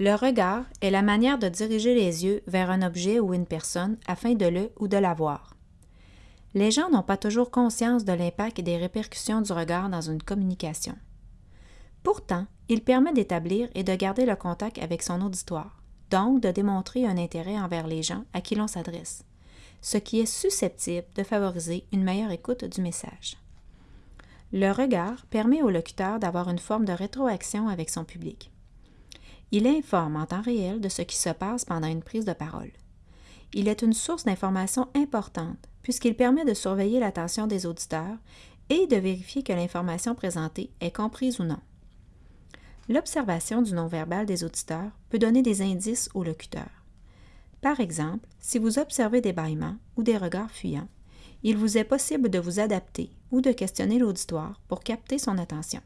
Le regard est la manière de diriger les yeux vers un objet ou une personne afin de le ou de la voir. Les gens n'ont pas toujours conscience de l'impact et des répercussions du regard dans une communication. Pourtant, il permet d'établir et de garder le contact avec son auditoire, donc de démontrer un intérêt envers les gens à qui l'on s'adresse, ce qui est susceptible de favoriser une meilleure écoute du message. Le regard permet au locuteur d'avoir une forme de rétroaction avec son public. Il informe en temps réel de ce qui se passe pendant une prise de parole. Il est une source d'information importante puisqu'il permet de surveiller l'attention des auditeurs et de vérifier que l'information présentée est comprise ou non. L'observation du non-verbal des auditeurs peut donner des indices au locuteur. Par exemple, si vous observez des bâillements ou des regards fuyants, il vous est possible de vous adapter ou de questionner l'auditoire pour capter son attention.